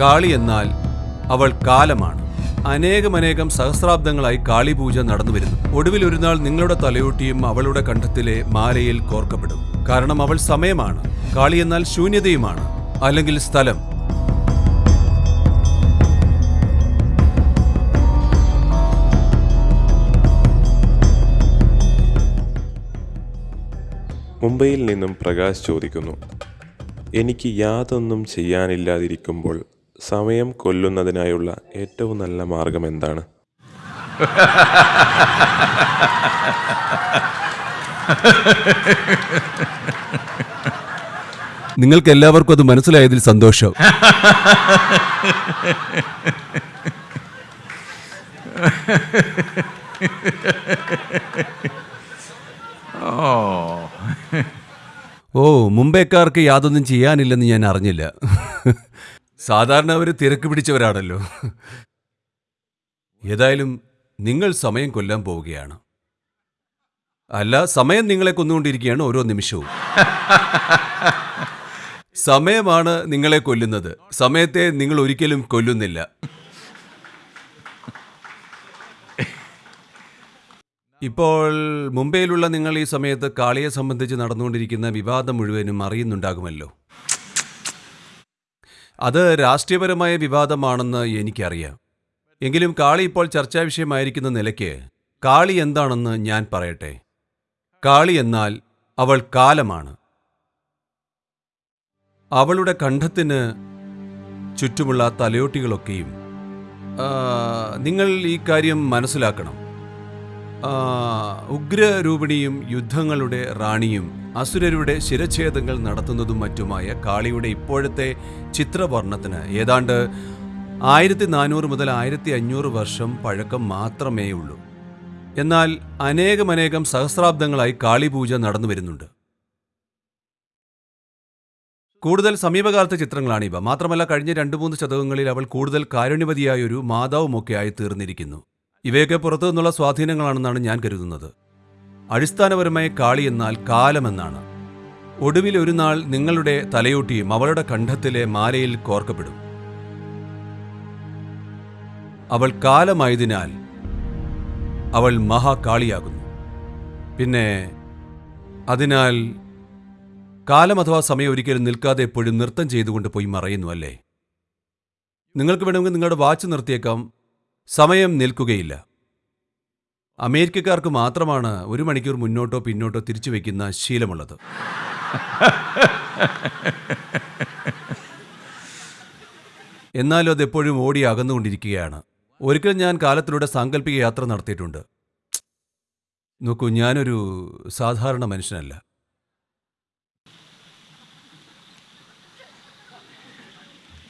കാളി എന്നാൽ അവൾ കാലമാണ്. അനേകമനേകം സഹസ്രാബ്ദങ്ങളായി കാളിപൂജ നടന്നു വരുന്നു. ഒടുവിൽ ഒരു നാൾ നിങ്ങളുടെ തലയോട്ടിയും അവളുടെ കണ്ഠത്തിലെ മാലയിൽ കോർക്കപ്പെടും. കാരണം അവൾ സമയമാണ്. കാളി എന്നാൽ ശൂന്യതയുമാണ്. അല്ലെങ്കിൽ സ്ഥലം. മുംബൈയിൽ നിന്നും പ്രകാശ് ചോദിക്കുന്നു എനിക്ക് യാതൊന്നും ചെയ്യാനില്ലാതിരിക്കുമ്പോൾ സമയം കൊല്ലുന്നതിനായുള്ള ഏറ്റവും നല്ല മാർഗം എന്താണ്? നിങ്ങൾക്ക് എല്ലാവർക്കും അത് മനസ്സിലായതിൽ സന്തോഷം. ഓ മുംബൈക്കാർക്ക് യാതൊന്നും ചെയ്യാനില്ലെന്ന് ഞാൻ അറിഞ്ഞില്ല. സാധാരണ അവർ തിരക്ക് പിടിച്ചവരാണല്ലോ. ഏതായാലും നിങ്ങൾ സമയം കൊല്ലാൻ പോവുകയാണ്. അല്ല സമയം നിങ്ങളെ കൊന്നുകൊണ്ടിരിക്കുകയാണ് ഓരോ നിമിഷവും. സമയമാണ് നിങ്ങളെ കൊല്ലുന്നത്. സമയത്തെ നിങ്ങൾ ഒരിക്കലും കൊല്ലുന്നില്ല. ഇപ്പോൾ മുംബൈയിലുള്ള നിങ്ങൾ ഈ സമയത്ത് കാളിയെ സംബന്ധിച്ച് നടന്നുകൊണ്ടിരിക്കുന്ന വിവാദം മുഴുവനും അറിയുന്നുണ്ടാകുമല്ലോ. അത് രാഷ്ട്രീയപരമായ വിവാദമാണെന്ന് എനിക്കറിയാം. എങ്കിലും കാളി ഇപ്പോൾ ചർച്ചാ വിഷയമായിരിക്കുന്ന നിലയ്ക്ക് കാളി എന്താണെന്ന് ഞാൻ പറയട്ടെ? കാളി എന്നാൽ അവൾ കാലമാണ്. അവളുടെ കണ്ഠത്തിന് ചുറ്റുമുള്ള തലയോട്ടികളൊക്കെയും നിങ്ങൾ ഈ കാര്യം മനസ്സിലാക്കണം. ഉഗ്രരൂപിണിയും യുദ്ധങ്ങളുടെ റാണിയും അസുരരുടെ ശിരഛേദങ്ങൾ നടത്തുന്നതും മറ്റുമായ കാളിയുടെ ഇപ്പോഴത്തെ ചിത്രവർണത്തിന് ഏതാണ്ട് ആയിരത്തി നാനൂറ് മുതൽ ആയിരത്തി അഞ്ഞൂറ് വർഷം പഴക്കം മാത്രമേ ഉള്ളൂ. എന്നാൽ അനേകമനേകം സഹസ്രാബ്ദങ്ങളായി കാളിപൂജ നടന്നു വരുന്നുണ്ട്. കൂടുതൽ സമീപകാലത്തെ ചിത്രങ്ങളാണിവ. മാത്രമല്ല കഴിഞ്ഞ രണ്ടു മൂന്ന് ശതകങ്ങളിൽ അവൾ കൂടുതൽ കാരുണ്യവതിയായൊരു മാതാവുമൊക്കെയായി തീർന്നിരിക്കുന്നു ഇവയൊക്കെ പുറത്തു നിന്നുള്ള സ്വാധീനങ്ങളാണെന്നാണ് ഞാൻ കരുതുന്നത്. അടിസ്ഥാനപരമായി കാളി എന്നാൽ കാലമെന്നാണ്. ഒടുവിൽ ഒരു നാൾ നിങ്ങളുടെ തലയോട്ടിയും അവളുടെ കണ്ഠത്തിലെ മാലയിൽ കോർക്കപ്പെടും. അവൾ കാലമായതിനാൽ അവൾ മഹാകാളിയാകുന്നു. പിന്നെ അതിനാൽ കാലം അഥവാ സമയം ഒരിക്കലും നിൽക്കാതെ എപ്പോഴും നൃത്തം ചെയ്തുകൊണ്ട് പോയി മറയുന്നു അല്ലേ? നിങ്ങൾക്ക് വേണമെങ്കിൽ നിങ്ങളുടെ വാച്ച് നിർത്തിയേക്കാം. സമയം നിൽക്കുകയില്ല. അമേരിക്കക്കാർക്ക് മാത്രമാണ് ഒരു മണിക്കൂർ മുന്നോട്ടോ പിന്നോട്ടോ തിരിച്ചു വയ്ക്കുന്ന ശീലമുള്ളത്. എന്നാലും അതെപ്പോഴും ഓടി അകന്നുകൊണ്ടിരിക്കുകയാണ്. ഒരിക്കൽ ഞാൻ കാലത്തിലൂടെ സാങ്കല്പിക യാത്ര നടത്തിയിട്ടുണ്ട്. നോക്കൂ ഞാനൊരു സാധാരണ മനുഷ്യനല്ല.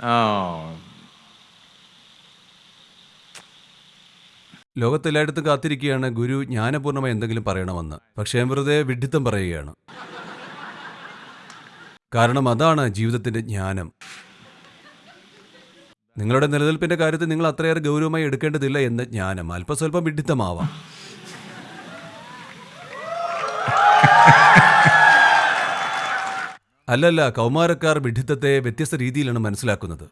ഓ ലോകത്തെല്ലായിടത്തും കാത്തിരിക്കുകയാണ് ഗുരു. ജ്ഞാനപൂർണമായി എന്തെങ്കിലും പറയണമെന്ന്. പക്ഷേ വെറുതെ വിഡ്ഢിത്തം പറയുകയാണ്. കാരണം അതാണ് ജീവിതത്തിന്റെ ജ്ഞാനം. നിങ്ങളുടെ നിലനിൽപ്പിന്റെ കാര്യത്തിൽ നിങ്ങൾ അത്രയേറെ ഗൗരവമായി എടുക്കേണ്ടതില്ല എന്ന ജ്ഞാനം. അല്പസ്വല്പം വിഡ്ഢിത്തമാവാം. അല്ലല്ല കൗമാരക്കാർ വിഡ്ഢിത്തത്തെ വ്യത്യസ്ത രീതിയിലാണ് മനസ്സിലാക്കുന്നത്.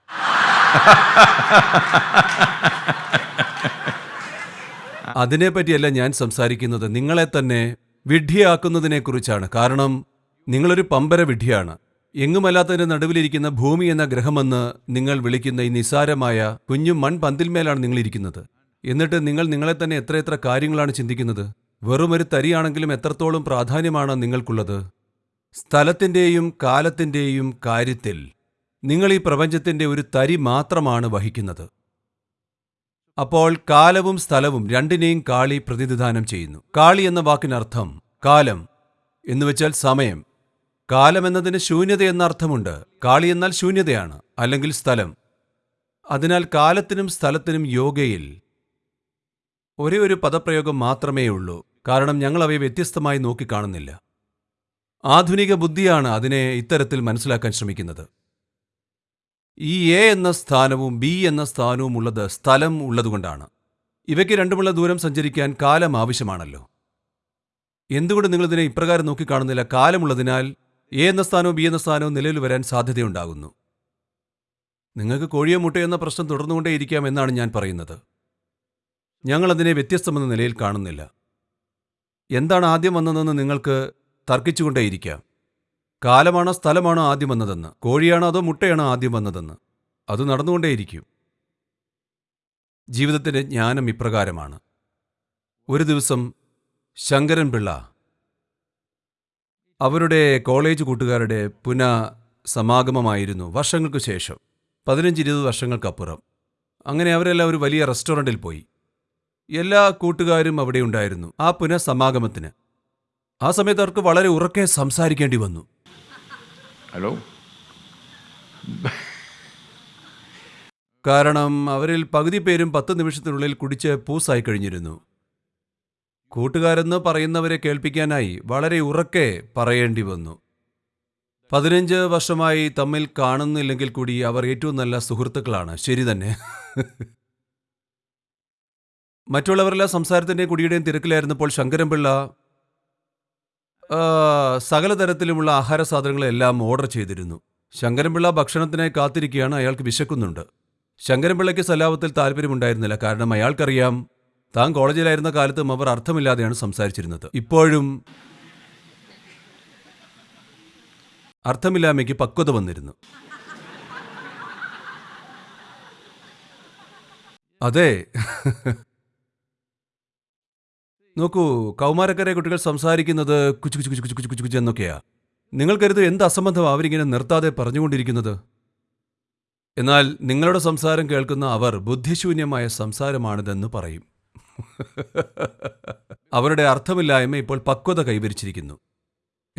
അതിനെപ്പറ്റിയല്ല ഞാൻ സംസാരിക്കുന്നത്. നിങ്ങളെ തന്നെ വിഡ്ഢിയാക്കുന്നതിനെക്കുറിച്ചാണ്. കാരണം നിങ്ങളൊരു പമ്പര വിഡ്ഢിയാണ്. എങ്ങുമല്ലാത്തതിന്റെ നടുവിലിരിക്കുന്ന ഭൂമി എന്ന ഗ്രഹമെന്ന് നിങ്ങൾ വിളിക്കുന്ന ഈ നിസാരമായ കുഞ്ഞു മൺപന്തിന്മേലാണ് നിങ്ങൾ ഇരിക്കുന്നത് എന്നിട്ട് നിങ്ങൾ നിങ്ങളെ തന്നെ എത്ര എത്ര കാര്യങ്ങളാണ് ചിന്തിക്കുന്നത്? വെറും ഒരു തരിയാണെങ്കിലും എത്രത്തോളം പ്രാധാന്യമാണ് നിങ്ങൾക്കുള്ളത്? സ്ഥലത്തിന്റെയും കാലത്തിന്റെയും കാര്യത്തിൽ നിങ്ങൾ ഈ പ്രപഞ്ചത്തിന്റെ ഒരു തരി മാത്രമാണ് വഹിക്കുന്നത്. അപ്പോൾ കാലവും സ്ഥലവും രണ്ടിനെയും കാളി പ്രതിനിധാനം ചെയ്യുന്നു. കാളി എന്ന വാക്കിനർത്ഥം കാലം എന്നുവെച്ചാൽ സമയം. കാലം എന്നതിന് ശൂന്യത എന്ന അർത്ഥമുണ്ട്. കാളി എന്നാൽ ശൂന്യതയാണ് അല്ലെങ്കിൽ സ്ഥലം. അതിനാൽ കാലത്തിനും സ്ഥലത്തിനും യോഗയിൽ ഒരേ ഒരു പദപ്രയോഗം മാത്രമേ ഉള്ളൂ. കാരണം ഞങ്ങൾ അവയെ വ്യത്യസ്തമായി നോക്കിക്കാണുന്നില്ല ആധുനിക ബുദ്ധിയാണ് അതിനെ ഇത്തരത്തിൽ മനസ്സിലാക്കാൻ ശ്രമിക്കുന്നത്. ഈ എ എന്ന സ്ഥാനവും ബി എന്ന സ്ഥാനവും ഉള്ളത് സ്ഥലം ഉള്ളതുകൊണ്ടാണ്. ഇവയ്ക്ക് രണ്ടുമുള്ള ദൂരം സഞ്ചരിക്കാൻ കാലം ആവശ്യമാണല്ലോ. എന്തുകൊണ്ട് നിങ്ങളിതിനെ ഇപ്രകാരം നോക്കിക്കാണുന്നില്ല? കാലമുള്ളതിനാൽ എ എന്ന സ്ഥാനവും ബി എന്ന സ്ഥാനവും നിലവിൽ വരാൻ സാധ്യതയുണ്ടാകുന്നു. നിങ്ങൾക്ക് കോഴിയോ മുട്ടയോ എന്ന പ്രശ്നം തുടർന്നുകൊണ്ടേയിരിക്കാം എന്നാണ് ഞാൻ പറയുന്നത്. ഞങ്ങളതിനെ വ്യത്യസ്തമെന്ന നിലയിൽ കാണുന്നില്ല. എന്താണ് ആദ്യം വന്നതെന്ന് നിങ്ങൾക്ക് തർക്കിച്ചുകൊണ്ടേയിരിക്കാം കാലമാണോ സ്ഥലമാണോ ആദ്യം വന്നതെന്ന് കോഴിയാണോ അതോ മുട്ടയാണോ ആദ്യം വന്നതെന്ന് അത് നടന്നുകൊണ്ടേയിരിക്കും. ജീവിതത്തിന്റെ ജ്ഞാനം ഇപ്രകാരമാണ്. ഒരു ദിവസം ശങ്കരൻ പിള്ള അവരുടെ കോളേജ് കൂട്ടുകാരുടെ പുന സമാഗമമായിരുന്നു വർഷങ്ങൾക്ക് ശേഷം പതിനഞ്ച് ഇരുപത് വർഷങ്ങൾക്കപ്പുറം. അങ്ങനെ അവരെല്ലാം ഒരു വലിയ റെസ്റ്റോറന്റിൽ പോയി. എല്ലാ കൂട്ടുകാരും അവിടെ ഉണ്ടായിരുന്നു ആ പുനഃസമാഗമത്തിന്. ആ സമയത്ത് അവർക്ക് വളരെ ഉറക്കെ സംസാരിക്കേണ്ടി വന്നു. Hallo? കാരണം അവരിൽ പകുതി പേരും പത്ത് നിമിഷത്തിനുള്ളിൽ കുടിച്ച് പൂസായി കഴിഞ്ഞിരുന്നു. കൂട്ടുകാരെന്ന് പറയുന്നവരെ കേൾപ്പിക്കാനായി വളരെ ഉറക്കെ പറയേണ്ടി വന്നു. പതിനഞ്ച് വർഷമായി തമ്മിൽ കാണുന്നില്ലെങ്കിൽ കൂടി അവർ ഏറ്റവും നല്ല സുഹൃത്തുക്കളാണ്. ശരി തന്നെ. മറ്റുള്ളവരെല്ലാം സംസാരത്തിന്റെയും കുടിയുടെയും തിരക്കിലായിരുന്നപ്പോൾ ശങ്കരൻപിള്ള സകല തരത്തിലുമുള്ള ആഹാര സാധനങ്ങളെല്ലാം ഓർഡർ ചെയ്തിരുന്നു. ശങ്കരൻപിള്ള ഭക്ഷണത്തിനായി കാത്തിരിക്കുകയാണ് അയാൾക്ക് വിശക്കുന്നുണ്ട്. ശങ്കരൻപിള്ളയ്ക്ക് സലാപത്തിൽ താല്പര്യമുണ്ടായിരുന്നില്ല. കാരണം അയാൾക്കറിയാം താൻ കോളേജിലായിരുന്ന കാലത്തും അവർ അർത്ഥമില്ലാതെയാണ് സംസാരിച്ചിരുന്നത്. ഇപ്പോഴും അർത്ഥമില്ലാമയ്ക്ക് പക്വത വന്നിരുന്നു. അതെ. നോക്കൂ കൗമാരക്കരെ കുട്ടികൾ സംസാരിക്കുന്നത് കുച്ചു കുച്ചു കുച്ചു കുച്ചു കുച്ചു കുച്ചു കുച്ചു എന്നൊക്കെയാ. നിങ്ങൾക്കരുത് കരുതും എന്ത് അസംബന്ധം അവരിങ്ങനെ നിർത്താതെ പറഞ്ഞുകൊണ്ടിരിക്കുന്നത്? എന്നാൽ നിങ്ങളുടെ സംസാരം കേൾക്കുന്ന അവർ ബുദ്ധിശൂന്യമായ സംസാരമാണിതെന്ന് പറയും. അവരുടെ അർത്ഥമില്ലായ്മ ഇപ്പോൾ പക്വത കൈവരിച്ചിരിക്കുന്നു.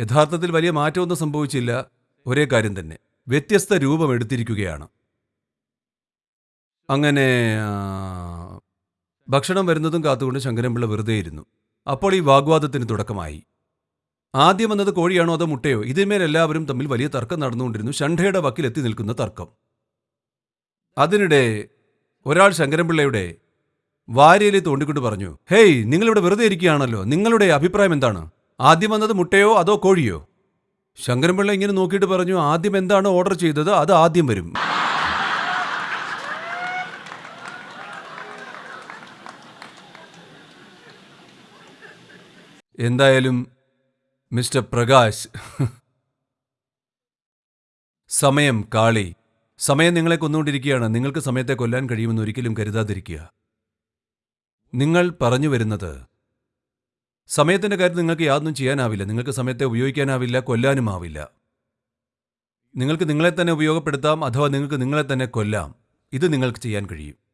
യഥാർത്ഥത്തിൽ വലിയ മാറ്റമൊന്നും സംഭവിച്ചില്ല. ഒരേ കാര്യം തന്നെ. വ്യത്യസ്ത രൂപമെടുത്തിരിക്കുകയാണ്. അങ്ങനെ ഭക്ഷണം വരുന്നതും കാത്തുകൊണ്ട് ശങ്കരൻപിള്ള വെറുതെ ഇരുന്നു. അപ്പോൾ ഈ വാഗ്വാദത്തിന് തുടക്കമായി. ആദ്യം വന്നത് കോഴിയാണോ അതോ മുട്ടയോ? ഇതിന്മേൽ എല്ലാവരും തമ്മിൽ വലിയ തർക്കം നടന്നുകൊണ്ടിരുന്നു. ഷണ്ഠയുടെ വക്കിലെത്തി നിൽക്കുന്ന തർക്കം. അതിനിടെ ഒരാൾ ശങ്കരൻപിള്ളയുടെ വാര്യയിലെ തോണ്ടിക്കൊണ്ട് പറഞ്ഞു ഹേയ് നിങ്ങളിവിടെ വെറുതെ ഇരിക്കുകയാണല്ലോ. നിങ്ങളുടെ അഭിപ്രായം എന്താണ്? ആദ്യം വന്നത് മുട്ടയോ അതോ കോഴിയോ? ശങ്കരൻപിള്ള ഇങ്ങനെ നോക്കിയിട്ട് പറഞ്ഞു ആദ്യം എന്താണ് ഓർഡർ ചെയ്തത് അത് ആദ്യം വരും. എന്തായാലും മിസ്റ്റർ പ്രകാശ് സമയം കാളി. സമയം നിങ്ങളെ കൊന്നുകൊണ്ടിരിക്കുകയാണ്. നിങ്ങൾക്ക് സമയത്തെ കൊല്ലാൻ കഴിയുമെന്ന് ഒരിക്കലും കരുതാതിരിക്കുക. നിങ്ങൾ പറഞ്ഞു വരുന്നത് സമയത്തിന്റെ കാര്യം നിങ്ങൾക്ക് യാതൊന്നും ചെയ്യാനാവില്ല. നിങ്ങൾക്ക് സമയത്തെ ഉപയോഗിക്കാനാവില്ല കൊല്ലാനും ആവില്ല നിങ്ങൾക്ക് നിങ്ങളെ തന്നെ ഉപയോഗപ്പെടുത്താം അഥവാ നിങ്ങൾക്ക് നിങ്ങളെ തന്നെ കൊല്ലാം. ഇത് നിങ്ങൾക്ക് ചെയ്യാൻ കഴിയും.